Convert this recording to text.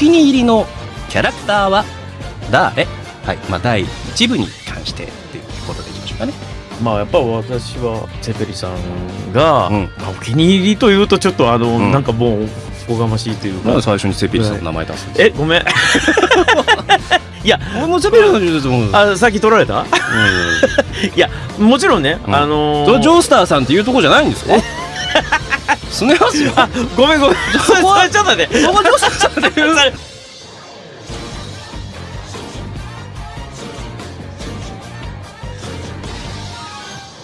気に入りのキャラクターは誰？はいまあ第1部に関してっていうことでいきましょうかね。まあやっぱ私はセペリさんが、うん。まあお気に入りというとちょっとあの、ん。なんかもうおこがましいというか、最初にセペリさんの名前出すんですえごめん。いや俺もセペリさんのですもんあさっき取られた？うん。いやもちろんね、うん。あのー。ジョースターさんっていうとこじゃないんですか？すねますよあごめんごめん。そこはちょっとねそこジョースターさんっ